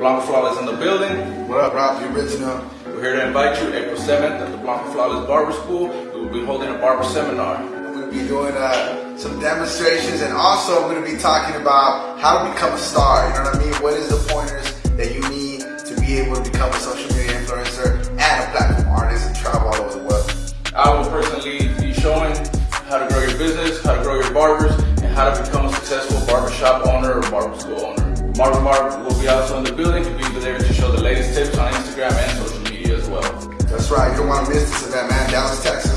Blanco Flawless in the building. What up, Rob? The original. We're here to invite you April 7th at the Blanca Flawless Barber School. We will be holding a barber seminar. I'm going to be doing uh, some demonstrations and also I'm going to be talking about how to become a star. You know what I mean? What is the pointers that you need to be able to become a social media influencer and a platform artist and travel all over the world? I will personally be showing how to grow your business, how to grow your barbers, and how to become a successful barbershop owner or barber school owner. Marvin Barber will be also in the building to be there to show the latest tips on Instagram and social media as well. That's right. You don't want to miss this event, man. Dallas, Texas,